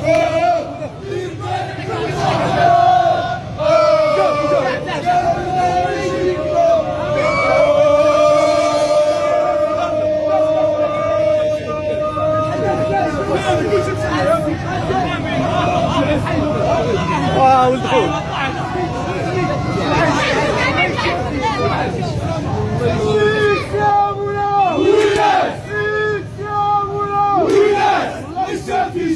Gol!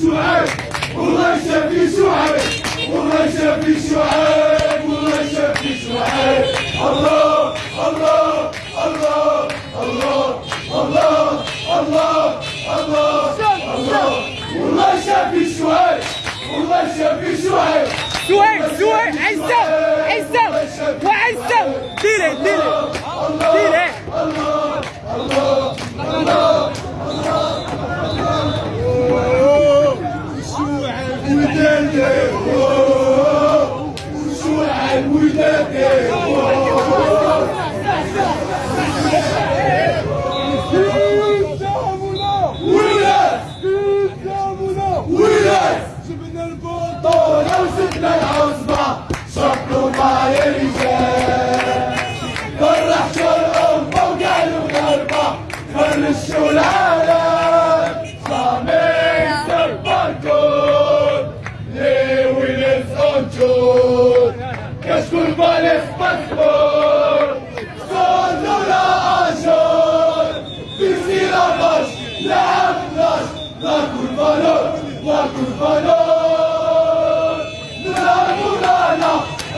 الشعاب والله يشافي الشعاب والله يشافي الشعاب والله يشافي الشعاب الله الله الله الله الله الله الله الله. والله يشافي الشعاب والله يشافي الشعاب سهيل سهيل عزة عزة وعزة. ديري ديري. الخايمشة فرح كل أم فوق الغربة كل الشلالة صامي سبا كل لي ولد صنجور كشكو البالغ مذكور صوت ولا عاشور بيصير بش لعب نش ذاك البالغ ذاك البالغ